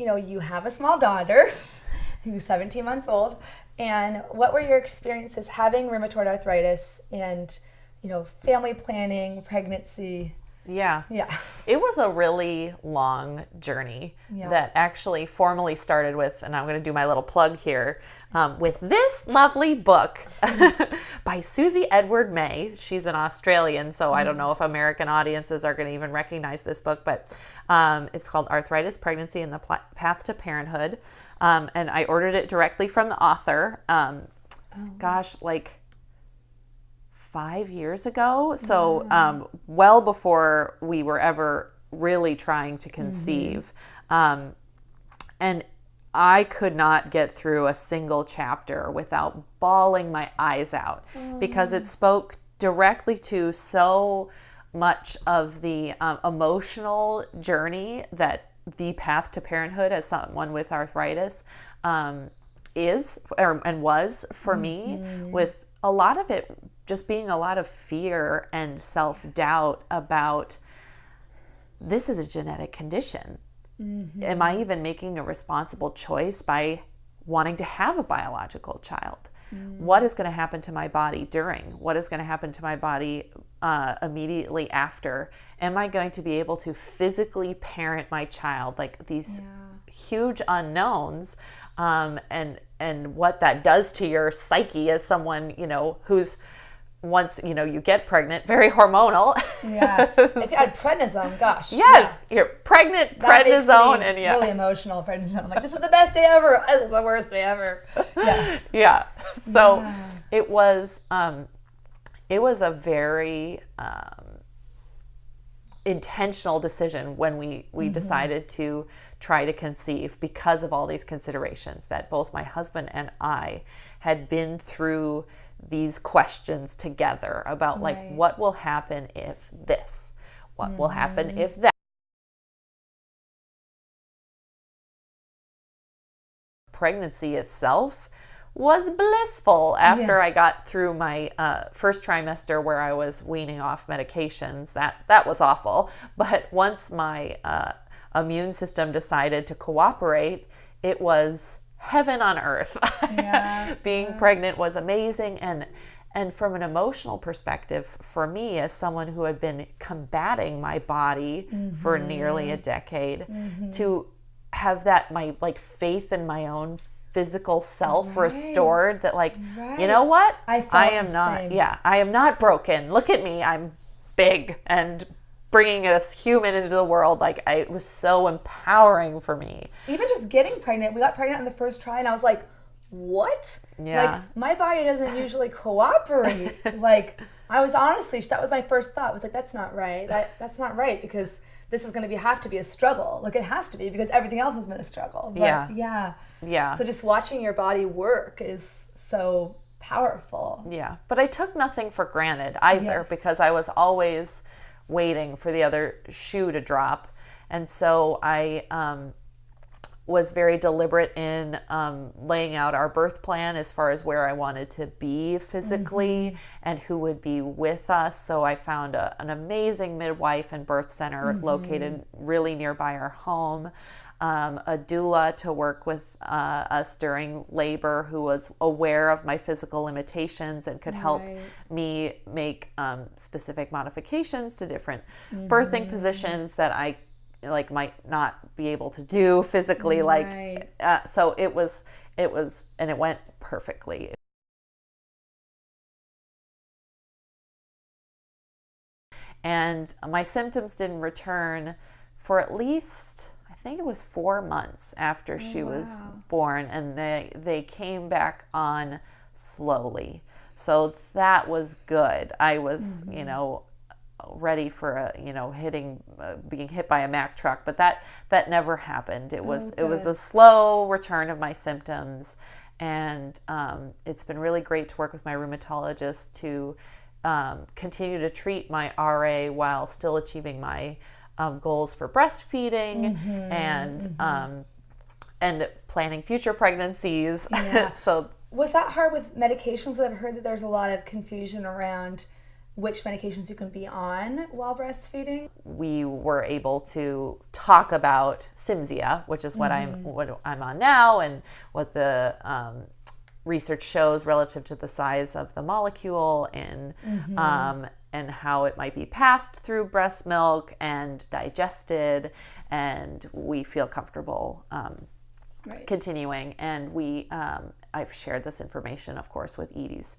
you know, you have a small daughter who's 17 months old. And what were your experiences having rheumatoid arthritis and, you know, family planning, pregnancy? Yeah. Yeah. It was a really long journey Yeah. that actually formally started with, and I'm going to do my little plug here, um, with this lovely book by Suzie Edward May. She's an Australian, so I don't know if American audiences are going to even recognize this book, but um, it's called Arthritis, Pregnancy, and the Pla- Path to Parenthood. Um, and I ordered it directly from the author. Um, Gosh, like five years ago. So, um, well before we were ever really trying to conceive. Um, and I could not get through a single chapter without bawling my eyes out because it spoke directly to so much of the um, emotional journey that the path to parenthood as someone with arthritis um, is or, and was for me with a lot of it just being a lot of fear and self-doubt about this is a genetic condition am I even making a responsible choice by wanting to have a biological child? What is going to happen to my body during? What is going to happen to my body uh, immediately after? Am I going to be able to physically parent my child? Like these huge unknowns, um, and and what that does to your psyche as someone you know who's once you know you get pregnant, very hormonal. Yeah. if you had prednisone, gosh. yes, you're pregnant, That prednisone, and yeah. really emotional prednisone. I'm like, this is the best day ever. This is the worst day ever. Yeah. yeah so Yeah. it was um it was a very um intentional decision when we we mm-hmm. decided to try to conceive because of all these considerations that both my husband and I had been through these questions together about like what will happen if this? What will happen mm-hmm. if that? Pregnancy itself was blissful after Yeah. I got through my uh, first trimester where I was weaning off medications. That that was awful. But once my uh, immune system decided to cooperate, it was heaven on earth. Yeah. Being pregnant was amazing and and from an emotional perspective for me as someone who had been combating my body for nearly a decade to have that my like faith in my own physical self restored that like you know what I felt am not same. yeah i am not broken look at me i'm big and bringing this human into the world like I, it was so empowering for me Even just getting pregnant, we got pregnant on the first try, and I was like, what? Yeah. Like, my body doesn't usually cooperate. like, I was honestly, that was my first thought. was like, that's not right. That That's not right because this is going to be have to be a struggle. Like, it has to be because everything else has been a struggle. But, Yeah. Yeah. Yeah So just watching your body work is so powerful. Yeah, but I took nothing for granted either Yes. because I was always waiting for the other shoe to drop. And so I um, was very deliberate in um, laying out our birth plan as far as where I wanted to be physically and who would be with us. So I found a, an amazing midwife and birth center located really nearby our home. Um, a doula to work with uh, us during labor who was aware of my physical limitations and could help Right. me make um, specific modifications to different birthing positions that I like might not be able to do physically Right. like uh, so it was it was and it went perfectly and my symptoms didn't return for at least I think it was four months after she was born, and they they came back on slowly. So that was good. I was you know ready for a you know hitting uh, being hit by a Mack truck, but that that never happened. It was it was a slow return of my symptoms, and um, it's been really great to work with my rheumatologist to um, continue to treat my RA while still achieving my um, goals for breastfeeding and um, and planning future pregnancies. Yeah. so Was that hard with medications? I've heard that there's a lot of confusion around which medications you can be on while breastfeeding? We were able to talk about Cimzia, which is what I'm what I'm on now, and what the um, research shows relative to the size of the molecule and um, and how it might be passed through breast milk and digested, and we feel comfortable um, Right. continuing. And we um, I've shared this information, of course, with Edie's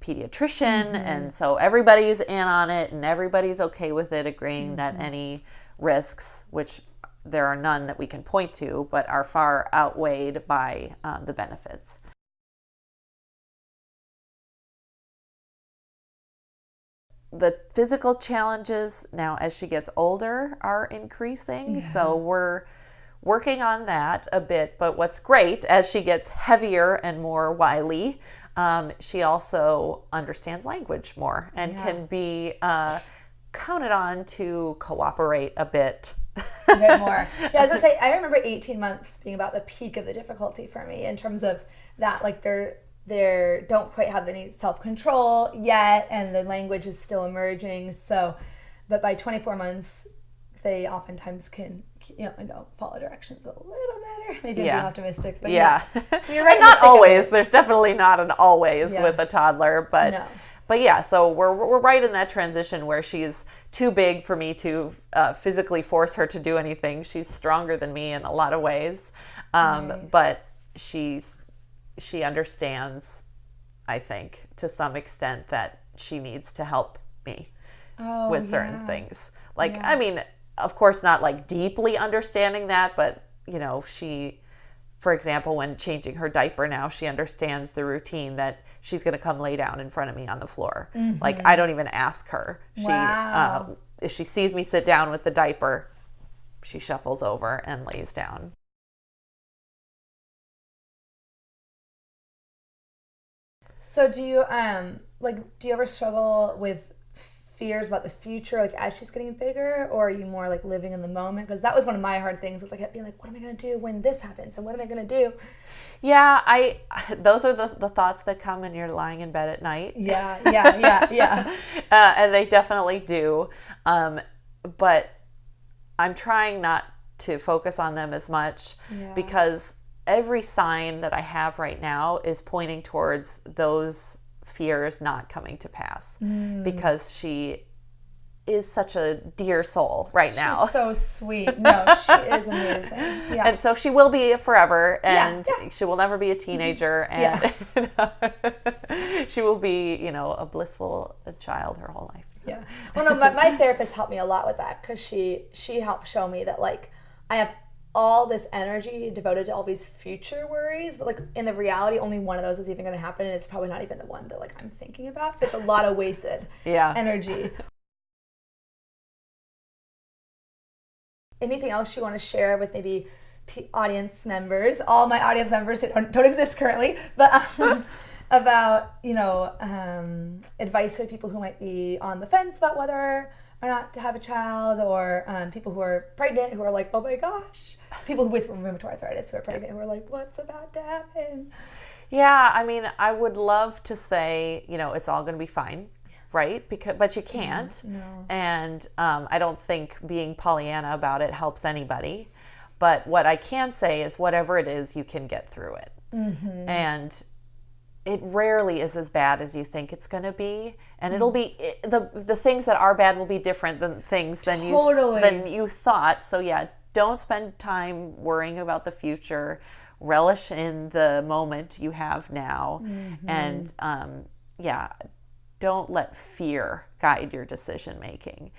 pediatrician, and so everybody's in on it, and everybody's okay with it, agreeing that any risks, which there are none that we can point to, but are far outweighed by um, the benefits. the physical challenges now as she gets older are increasing so we're working on that a bit but what's great as she gets heavier and more wily um, she also understands language more and Yeah. can be uh, counted on to cooperate a bit a bit more. Yeah, I was gonna say, I remember 18 months being about the peak of the difficulty for me in terms of that, like they're they don't quite have any self control yet, and the language is still emerging. So, but by 24 months, they oftentimes can, you know, know follow directions a little better. Maybe I'm being optimistic, but yeah, yeah. So you're right. Not thick of it. always there's definitely not an always Yeah. with a toddler but No. but yeah so we're, we're right in that transition where she's too big for me to uh, physically force her to do anything she's stronger than me in a lot of ways um, Right. but she's she understands i think to some extent that she needs to help me Oh, with certain yeah. things. Like, Yeah. I mean, of course, not like deeply understanding that, but you know, she, for example, when changing her diaper now, she understands the routine that she's going to come lay down in front of me on the floor. Like, I don't even ask her. She, uh, Mm-hmm. Wow. if she sees me sit down with the diaper, she shuffles over and lays down. So do you um like do you ever struggle with fears about the future like as she's getting bigger or are you more like living in the moment because that was one of my hard things was like I kept being like what am I going to do when this happens and what am I going to do Yeah, I. Those are the, the thoughts that come when you're lying in bed at night. yeah yeah yeah yeah uh, and they definitely do. Um, but I'm trying not to focus on them as much Yeah. because every sign that I have right now is pointing towards those fears not coming to pass Mm. because she is such a dear soul right now. she's so sweet no she is amazing yeah and so she will be forever and yeah. she will never be a teenager and she will be you know a blissful child her whole life Yeah. Well, no, my, my therapist helped me a lot with that because she she helped show me that like I have all this energy devoted to all these future worries, but like in the reality, only one of those is even going to happen, and it's probably not even the one that like I'm thinking about. So it's a lot of wasted yeah energy. Anything else you want to share with maybe p- audience members, all my audience members who don't, don't exist currently, but um, about you know um, advice for people who might be on the fence about whether or not to have a child, or um, people who are pregnant who are like, oh my gosh, people with rheumatoid arthritis who are pregnant who are like, what's about to happen? Yeah, I mean, I would love to say, you know, it's all going to be fine, right? Because, but you can't. no. And um, I don't think being Pollyanna about it helps anybody. But what I can say is, whatever it is, you can get through it. And it rarely is as bad as you think it's going to be, and it'll be it, the the things that are bad will be different than things than Totally. you than you thought. So yeah, don't spend time worrying about the future. Relish in the moment you have now, and um, yeah, don't let fear guide your decision making.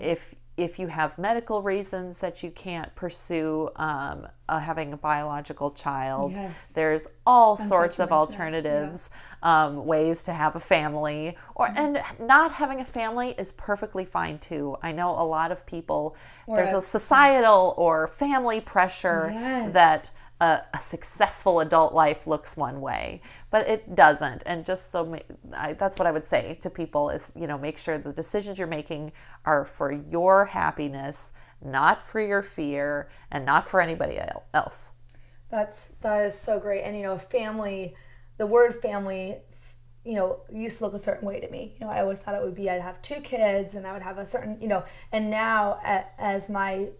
If if you have medical reasons that you can't pursue um, uh, having a biological child, Yes. there's all sorts of Unfortunately, yeah. alternatives, um, ways to have a family, or and not having a family is perfectly fine too. I know a lot of people. there's a- a societal or family pressure Yes. that a, a successful adult life looks one way, but it doesn't. And just so I, that's what I would say to people is, you know, make sure the decisions you're making are for your happiness, not for your fear, and not for anybody else. That's that is so great. And you know, family, the word family, you know, used to look a certain way to me. You know, I always thought it would be I'd have two kids and I would have a certain, you know, and now as my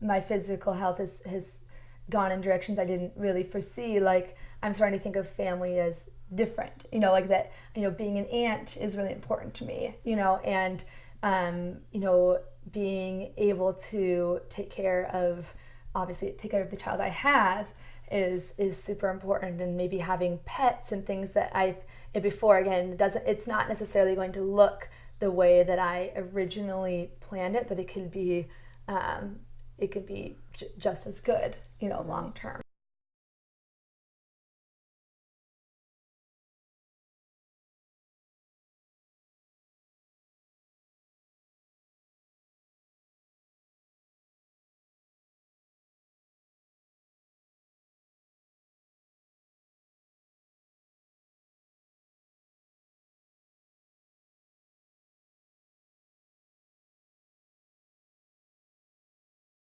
my physical health is has gone in directions I didn't really foresee, like I'm starting to think of family as different. You know, like that, you know, being an aunt is really important to me, you know, and um, you know, being able to take care of obviously take care of the child I have is is super important and maybe having pets and things that I before again it doesn't it's not necessarily going to look the way that I originally planned it but it could be um, it could be just as good you know mm-hmm. long term